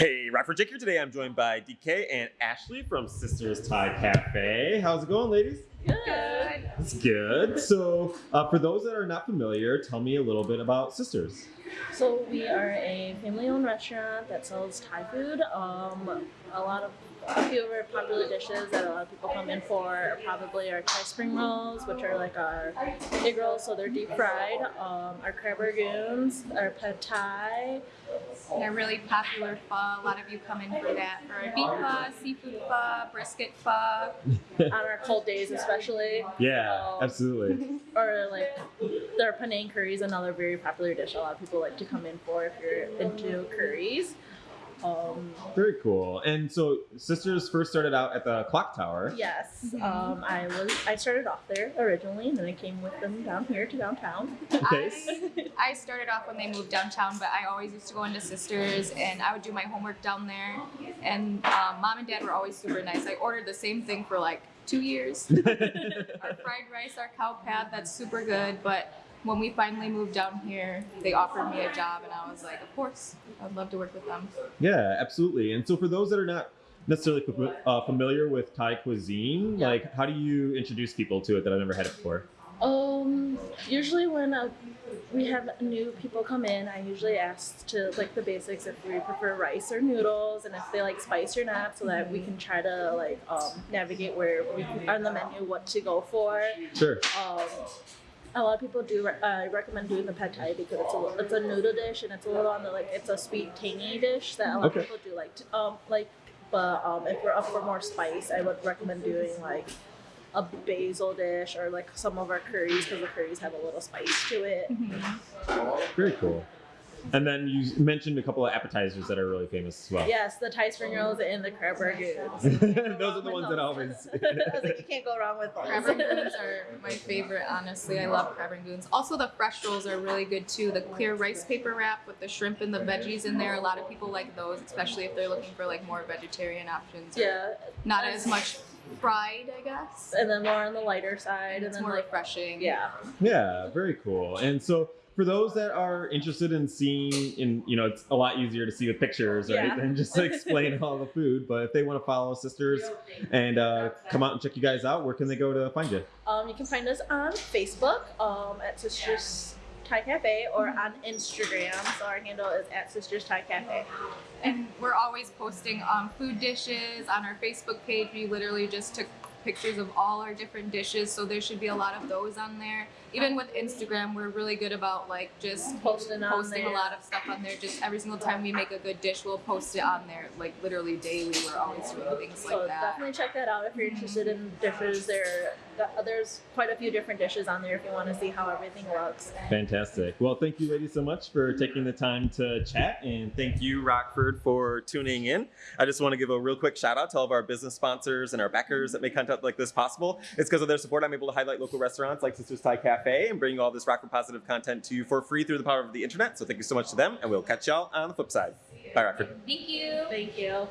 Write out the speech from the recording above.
Hey, Rockford Jake here. Today I'm joined by DK and Ashley from Sisters Thai Cafe. How's it going, ladies? Good. It's good. So, uh, for those that are not familiar, tell me a little bit about Sisters. So we are a family-owned restaurant that sells Thai food. Um, a lot of a few of our popular dishes that a lot of people come in for are probably our Thai spring rolls, which are like our egg rolls, so they're deep fried. Um, our crab rangoons, our pad thai. They're really popular pho. A lot of you come in for that for our beef pho, seafood pho, brisket pho. on our cold days especially. Yeah, Um, absolutely. Or like their Penang curry is another very popular dish a lot of people like to come in for if you're into curries. Um, Very cool. And so, Sisters first started out at the Clock Tower. yes, Mhm. um, I was I started off there originally, and then I came with them down here to downtown. Okay. I, I started off when they moved downtown, but I always used to go into Sisters and I would do my homework down there. And um, mom and dad were always super nice. I ordered the same thing for like two years. our fried rice, our khao pad, that's super good. But when we finally moved down here, they offered me a job, and I was like, of course, I'd love to work with them. Yeah, absolutely. And so, for those that are not necessarily uh, familiar with Thai cuisine, Yeah. like how do you introduce people to it that I've never had it before? Um, usually when uh, we have new people come in, I usually ask to like the basics if we prefer rice or noodles, and if they like spice or not, so that we can try to like um, navigate where we on the menu what to go for. Sure. Um, a lot of people do re- uh, recommend doing the pad thai because it's a li- it's a noodle dish and it's a little on the like it's a sweet tangy dish that a lot Okay. of people do like to, um like but um if we're up for more spice I would recommend doing like a basil dish or like some of our curries because the curries have a little spice to it. Very cool. And then you mentioned a couple of appetizers that are really famous as well. Yes, the Thai spring rolls and the crab rangoons. Those are the ones that always. I was like, you can't go wrong with Crab those. rangoons are my favorite, honestly. I love crab rangoons. Also, the fresh rolls are really good too. The clear rice paper wrap with the shrimp and the veggies in there. A lot of people like those, especially if they're looking for like more vegetarian options. yeah, Not as much fried, I guess. and then more on the lighter side, and, It's then more like refreshing. yeah. yeah, very cool. And so for those that are interested in seeing, in you know, it's a lot easier to see the pictures, right, Yeah. than just to explain all the food. But if they want to follow sisters and uh, come out and check you guys out, where can they go to find you? Um, you can find us on Facebook um, at Sisters Thai Cafe or on Instagram. So our handle is at Sisters Thai Cafe. And we're always posting um, food dishes on our Facebook page. We literally just took pictures of all our different dishes, so there should be a lot of those on there. Even with Instagram, we're really good about like just Posting posting a lot of stuff on there. Just every single time we make a good dish, we'll post it on there. Like literally daily, we're always doing things So like that. definitely check that out if you're interested in dishes. There, there's quite a few different dishes on there if you want to see how everything looks. Fantastic. Well, thank you, ladies, so much for taking the time to chat, and thank you, Rockford, for tuning in. I just want to give a real quick shout out to all of our business sponsors and our backers that make content like this possible. It's because of their support I'm able to highlight local restaurants like Sisters Thai Cafe and bring all this Rockford positive content to you for free through the power of the internet. So thank you so much to them, and we'll catch y'all on the flip side. Bye, Rockford. Thank you. Thank you.